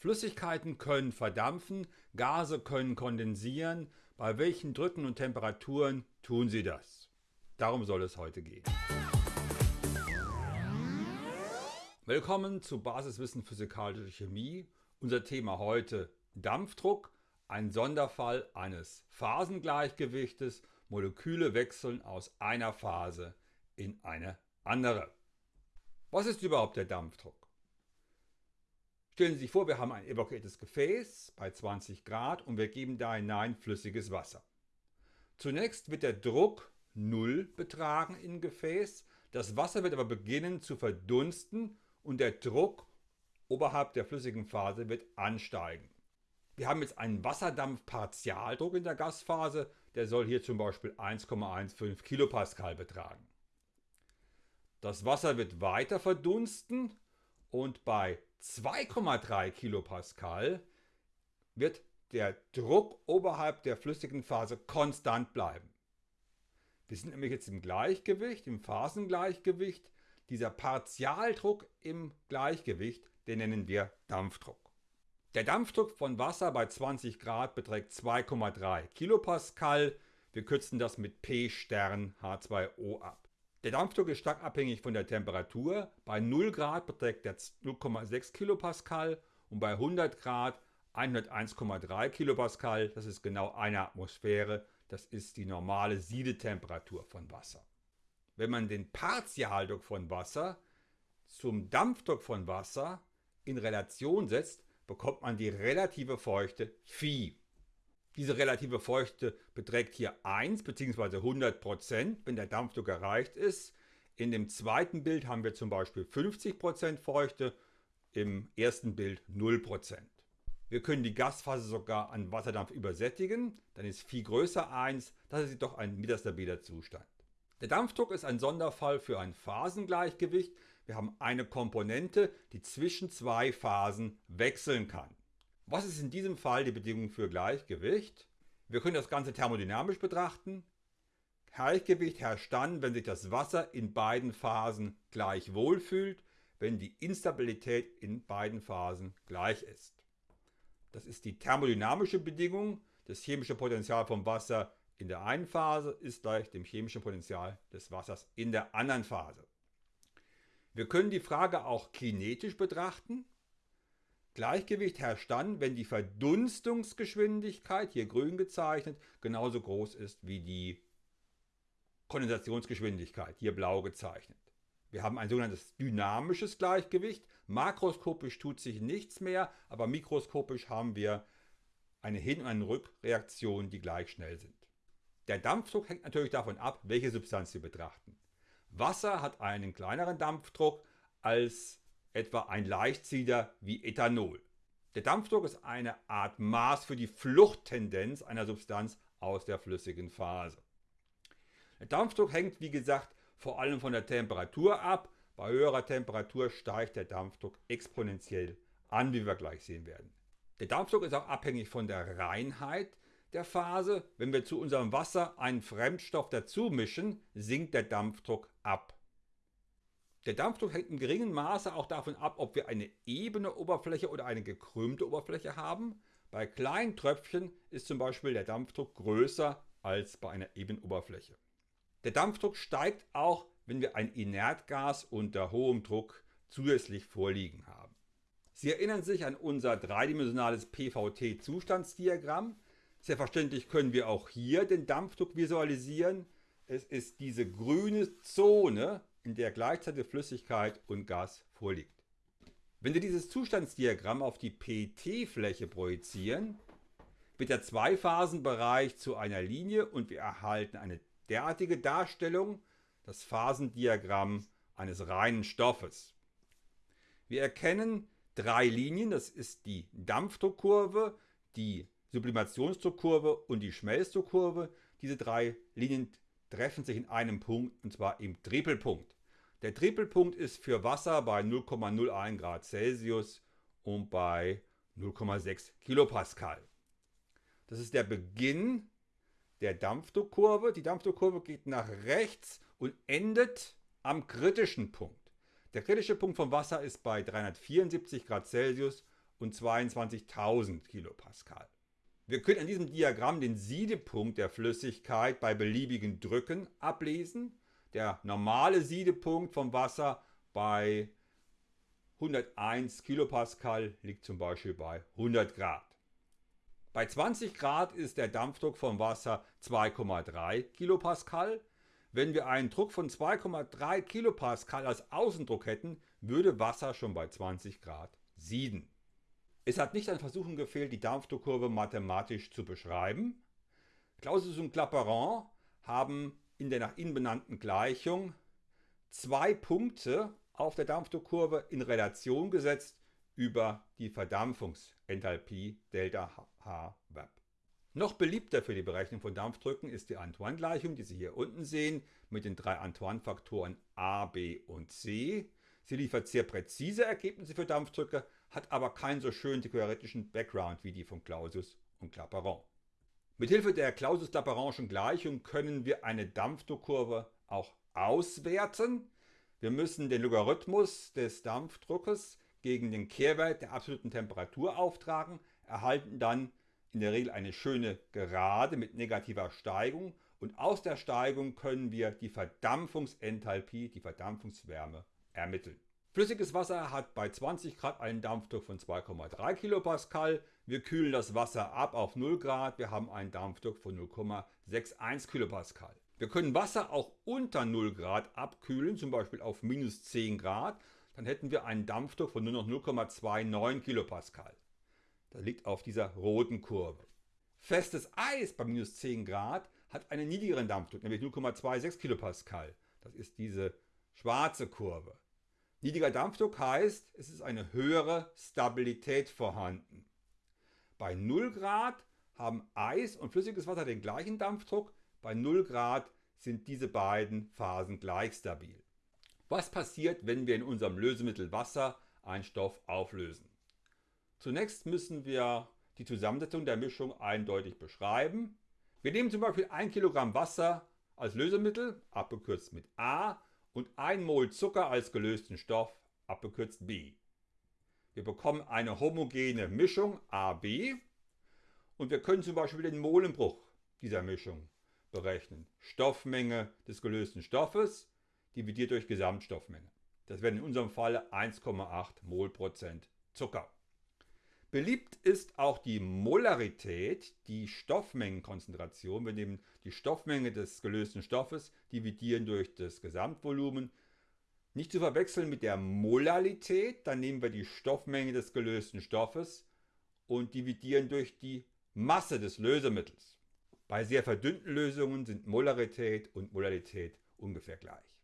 Flüssigkeiten können verdampfen, Gase können kondensieren. Bei welchen Drücken und Temperaturen tun sie das? Darum soll es heute gehen. Willkommen zu Basiswissen Physikalische Chemie. Unser Thema heute Dampfdruck, ein Sonderfall eines Phasengleichgewichtes. Moleküle wechseln aus einer Phase in eine andere. Was ist überhaupt der Dampfdruck? Stellen Sie sich vor, wir haben ein evakuiertes Gefäß bei 20 Grad und wir geben da hinein flüssiges Wasser. Zunächst wird der Druck 0 betragen im Gefäß, das Wasser wird aber beginnen zu verdunsten und der Druck oberhalb der flüssigen Phase wird ansteigen. Wir haben jetzt einen Wasserdampfpartialdruck in der Gasphase, der soll hier zum Beispiel 1,15 kPa betragen. Das Wasser wird weiter verdunsten und bei 2,3 kPa wird der Druck oberhalb der flüssigen Phase konstant bleiben. Wir sind nämlich jetzt im Gleichgewicht, im Phasengleichgewicht. Dieser Partialdruck im Gleichgewicht, den nennen wir Dampfdruck. Der Dampfdruck von Wasser bei 20 Grad beträgt 2,3 kPa. Wir kürzen das mit P Stern H2O ab. Der Dampfdruck ist stark abhängig von der Temperatur. Bei 0 Grad beträgt er 0,6 kPa und bei 100 Grad 101,3 kPa. Das ist genau eine Atmosphäre. Das ist die normale Siedetemperatur von Wasser. Wenn man den Partialdruck von Wasser zum Dampfdruck von Wasser in Relation setzt, bekommt man die relative Feuchte Phi. Diese relative Feuchte beträgt hier 1 bzw. 100%, wenn der Dampfdruck erreicht ist. In dem zweiten Bild haben wir zum Beispiel 50% Feuchte, im ersten Bild 0%. Wir können die Gasphase sogar an Wasserdampf übersättigen, dann ist Phi größer 1, das ist doch ein metastabiler Zustand. Der Dampfdruck ist ein Sonderfall für ein Phasengleichgewicht. Wir haben eine Komponente, die zwischen zwei Phasen wechseln kann. Was ist in diesem Fall die Bedingung für Gleichgewicht? Wir können das Ganze thermodynamisch betrachten. Gleichgewicht herrscht dann, wenn sich das Wasser in beiden Phasen gleich wohl fühlt, wenn die Instabilität in beiden Phasen gleich ist. Das ist die thermodynamische Bedingung. Das chemische Potential vom Wasser in der einen Phase ist gleich dem chemischen Potential des Wassers in der anderen Phase. Wir können die Frage auch kinetisch betrachten. Gleichgewicht herrscht dann, wenn die Verdunstungsgeschwindigkeit, hier grün gezeichnet, genauso groß ist wie die Kondensationsgeschwindigkeit, hier blau gezeichnet. Wir haben ein sogenanntes dynamisches Gleichgewicht. Makroskopisch tut sich nichts mehr, aber mikroskopisch haben wir eine Hin- und eine Rückreaktion, die gleich schnell sind. Der Dampfdruck hängt natürlich davon ab, welche Substanz wir betrachten. Wasser hat einen kleineren Dampfdruck als etwa ein Leichtsieder wie Ethanol. Der Dampfdruck ist eine Art Maß für die Fluchttendenz einer Substanz aus der flüssigen Phase. Der Dampfdruck hängt wie gesagt vor allem von der Temperatur ab. Bei höherer Temperatur steigt der Dampfdruck exponentiell an, wie wir gleich sehen werden. Der Dampfdruck ist auch abhängig von der Reinheit der Phase. Wenn wir zu unserem Wasser einen Fremdstoff dazu mischen, sinkt der Dampfdruck ab. Der Dampfdruck hängt in geringem Maße auch davon ab, ob wir eine ebene Oberfläche oder eine gekrümmte Oberfläche haben. Bei kleinen Tröpfchen ist zum Beispiel der Dampfdruck größer als bei einer ebenen Oberfläche. Der Dampfdruck steigt auch, wenn wir ein Inertgas unter hohem Druck zusätzlich vorliegen haben. Sie erinnern sich an unser dreidimensionales PVT-Zustandsdiagramm. Selbstverständlich können wir auch hier den Dampfdruck visualisieren. Es ist diese grüne Zone, in der gleichzeitig Flüssigkeit und Gas vorliegt. Wenn wir dieses Zustandsdiagramm auf die PT-Fläche projizieren, wird der Zweiphasenbereich zu einer Linie und wir erhalten eine derartige Darstellung, das Phasendiagramm eines reinen Stoffes. Wir erkennen drei Linien, das ist die Dampfdruckkurve, die Sublimationsdruckkurve und die Schmelzdruckkurve. Diese drei Linien treffen sich in einem Punkt und zwar im Tripelpunkt. Der Tripelpunkt ist für Wasser bei 0,01 Grad Celsius und bei 0,6 Kilopascal. Das ist der Beginn der Dampfdruckkurve. Die Dampfdruckkurve geht nach rechts und endet am kritischen Punkt. Der kritische Punkt vom Wasser ist bei 374 Grad Celsius und 22.000 Kilopascal. Wir können an diesem Diagramm den Siedepunkt der Flüssigkeit bei beliebigen Drücken ablesen. Der normale Siedepunkt vom Wasser bei 101 Kilopascal liegt zum Beispiel bei 100 Grad. Bei 20 Grad ist der Dampfdruck vom Wasser 2,3 Kilopascal. Wenn wir einen Druck von 2,3 Kilopascal als Außendruck hätten, würde Wasser schon bei 20 Grad sieden. Es hat nicht an Versuchen gefehlt, die Dampfdruckkurve mathematisch zu beschreiben. Clausius und Clapeyron haben in der nach ihnen benannten Gleichung zwei Punkte auf der Dampfdruckkurve in Relation gesetzt über die Verdampfungsenthalpie Delta H Web. Noch beliebter für die Berechnung von Dampfdrücken ist die Antoine-Gleichung, die Sie hier unten sehen, mit den drei Antoine-Faktoren A, B und C. Sie liefert sehr präzise Ergebnisse für Dampfdrücke, hat aber keinen so schönen theoretischen Background wie die von Clausius und Clapeyron. Mithilfe der Clausius-Clapeyronschen Gleichung können wir eine Dampfdruckkurve auch auswerten. Wir müssen den Logarithmus des Dampfdruckes gegen den Kehrwert der absoluten Temperatur auftragen, erhalten dann in der Regel eine schöne Gerade mit negativer Steigung und aus der Steigung können wir die Verdampfungsenthalpie, die Verdampfungswärme ermitteln. Flüssiges Wasser hat bei 20 Grad einen Dampfdruck von 2,3 Kilopascal. Wir kühlen das Wasser ab auf 0 Grad. Wir haben einen Dampfdruck von 0,61 Kilopascal. Wir können Wasser auch unter 0 Grad abkühlen, zum Beispiel auf minus 10 Grad. Dann hätten wir einen Dampfdruck von nur noch 0,29 Kilopascal. Das liegt auf dieser roten Kurve. Festes Eis bei minus 10 Grad hat einen niedrigeren Dampfdruck, nämlich 0,26 Kilopascal. Das ist diese schwarze Kurve. Niedriger Dampfdruck heißt, es ist eine höhere Stabilität vorhanden. Bei 0 Grad haben Eis und flüssiges Wasser den gleichen Dampfdruck. Bei 0 Grad sind diese beiden Phasen gleich stabil. Was passiert, wenn wir in unserem Lösemittel Wasser einen Stoff auflösen? Zunächst müssen wir die Zusammensetzung der Mischung eindeutig beschreiben. Wir nehmen zum Beispiel 1 Kilogramm Wasser als Lösemittel, abgekürzt mit A, und 1 Mol Zucker als gelösten Stoff, abgekürzt B. Wir bekommen eine homogene Mischung AB und wir können zum Beispiel den Molenbruch dieser Mischung berechnen. Stoffmenge des gelösten Stoffes dividiert durch Gesamtstoffmenge. Das wäre in unserem Fall 1,8 Mol Prozent Zucker. Beliebt ist auch die Molarität, die Stoffmengenkonzentration. Wir nehmen die Stoffmenge des gelösten Stoffes, dividieren durch das Gesamtvolumen. Nicht zu verwechseln mit der Molalität, dann nehmen wir die Stoffmenge des gelösten Stoffes und dividieren durch die Masse des Lösemittels. Bei sehr verdünnten Lösungen sind Molarität und Molalität ungefähr gleich.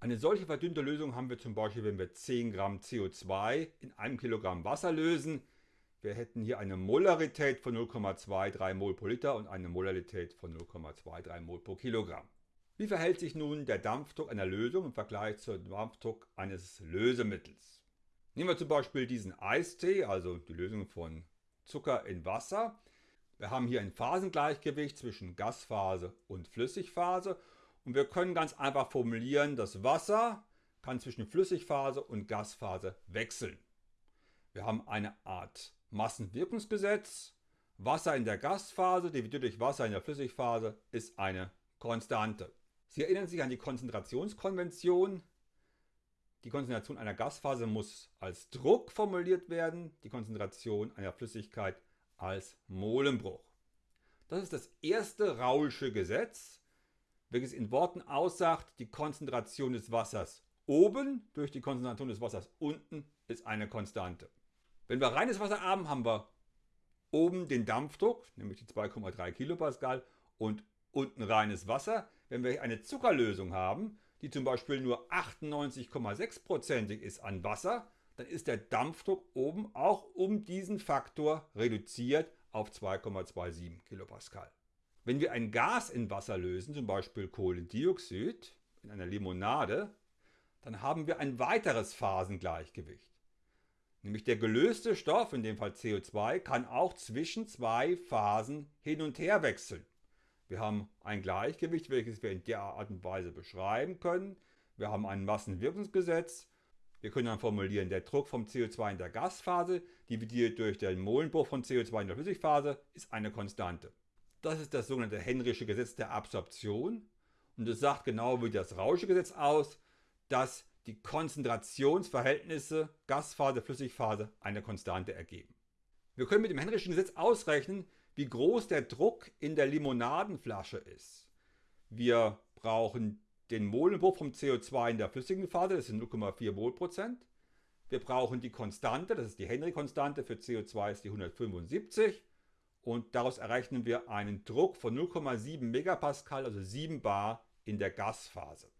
Eine solche verdünnte Lösung haben wir zum Beispiel, wenn wir 10 Gramm CO2 in einem Kilogramm Wasser lösen. Wir hätten hier eine Molarität von 0,23 Mol pro Liter und eine Molarität von 0,23 Mol pro Kilogramm. Wie verhält sich nun der Dampfdruck einer Lösung im Vergleich zum Dampfdruck eines Lösemittels? Nehmen wir zum Beispiel diesen Eistee, also die Lösung von Zucker in Wasser. Wir haben hier ein Phasengleichgewicht zwischen Gasphase und Flüssigphase und wir können ganz einfach formulieren, das Wasser kann zwischen Flüssigphase und Gasphase wechseln. Wir haben eine Art Massenwirkungsgesetz. Wasser in der Gasphase dividiert durch Wasser in der Flüssigphase ist eine Konstante. Sie erinnern sich an die Konzentrationskonvention. Die Konzentration einer Gasphase muss als Druck formuliert werden, die Konzentration einer Flüssigkeit als Molenbruch. Das ist das erste Raulsche Gesetz, welches in Worten aussagt, die Konzentration des Wassers oben durch die Konzentration des Wassers unten ist eine Konstante. Wenn wir reines Wasser haben, haben wir oben den Dampfdruck, nämlich die 2,3 Kilopascal und unten reines Wasser. Wenn wir eine Zuckerlösung haben, die zum Beispiel nur 98,6%ig ist an Wasser, dann ist der Dampfdruck oben auch um diesen Faktor reduziert auf 2,27 Kilopascal. Wenn wir ein Gas in Wasser lösen, zum Beispiel Kohlendioxid in einer Limonade, dann haben wir ein weiteres Phasengleichgewicht. Nämlich der gelöste Stoff, in dem Fall CO2, kann auch zwischen zwei Phasen hin und her wechseln. Wir haben ein Gleichgewicht, welches wir in der Art und Weise beschreiben können. Wir haben ein Massenwirkungsgesetz. Wir können dann formulieren, der Druck vom CO2 in der Gasphase dividiert durch den Molenbruch von CO2 in der Flüssigphase ist eine Konstante. Das ist das sogenannte Henrysche Gesetz der Absorption und es sagt genau wie das Rausche Gesetz aus, dass die Konzentrationsverhältnisse Gasphase, Flüssigphase eine Konstante ergeben. Wir können mit dem Henryschen Gesetz ausrechnen, wie groß der Druck in der Limonadenflasche ist. Wir brauchen den Molenbruch vom CO2 in der flüssigen Phase, das sind 0,4 Mol Prozent. Wir brauchen die Konstante, das ist die Henry-Konstante, für CO2 ist die 175. Und daraus errechnen wir einen Druck von 0,7 Megapascal, also 7 Bar in der Gasphase.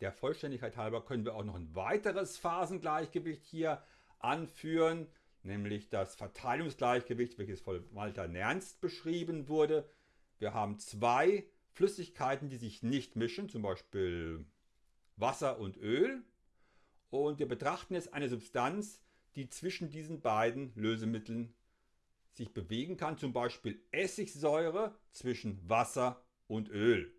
Der Vollständigkeit halber können wir auch noch ein weiteres Phasengleichgewicht hier anführen, nämlich das Verteilungsgleichgewicht, welches von Walter Nernst beschrieben wurde. Wir haben zwei Flüssigkeiten, die sich nicht mischen, zum Beispiel Wasser und Öl. Und wir betrachten jetzt eine Substanz, die zwischen diesen beiden Lösemitteln sich bewegen kann, zum Beispiel Essigsäure zwischen Wasser und Öl.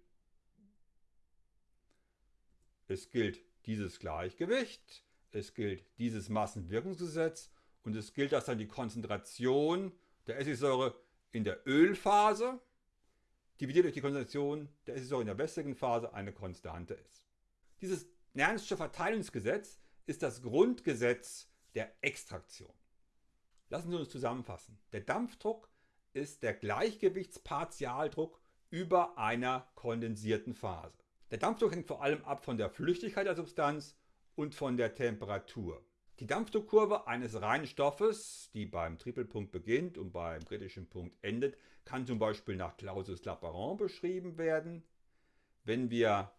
Es gilt dieses Gleichgewicht, es gilt dieses Massenwirkungsgesetz und es gilt, dass dann die Konzentration der Essigsäure in der Ölphase dividiert durch die Konzentration der Essigsäure in der wässrigen Phase eine Konstante ist. Dieses Nernst'sche Verteilungsgesetz ist das Grundgesetz der Extraktion. Lassen Sie uns zusammenfassen. Der Dampfdruck ist der Gleichgewichtspartialdruck über einer kondensierten Phase. Der Dampfdruck hängt vor allem ab von der Flüchtigkeit der Substanz und von der Temperatur. Die Dampfdruckkurve eines reinen Stoffes, die beim Tripelpunkt beginnt und beim kritischen Punkt endet, kann zum Beispiel nach Clausius-Clapeyron beschrieben werden. Wenn wir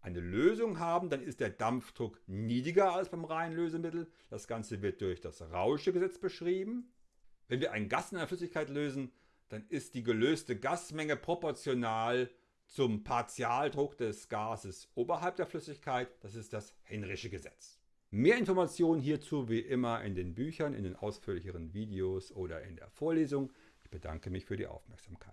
eine Lösung haben, dann ist der Dampfdruck niedriger als beim reinen Lösemittel. Das Ganze wird durch das Rausche Gesetz beschrieben. Wenn wir ein Gas in einer Flüssigkeit lösen, dann ist die gelöste Gasmenge proportional zum Partialdruck des Gases oberhalb der Flüssigkeit. Das ist das Henrysche Gesetz. Mehr Informationen hierzu wie immer in den Büchern, in den ausführlicheren Videos oder in der Vorlesung. Ich bedanke mich für die Aufmerksamkeit.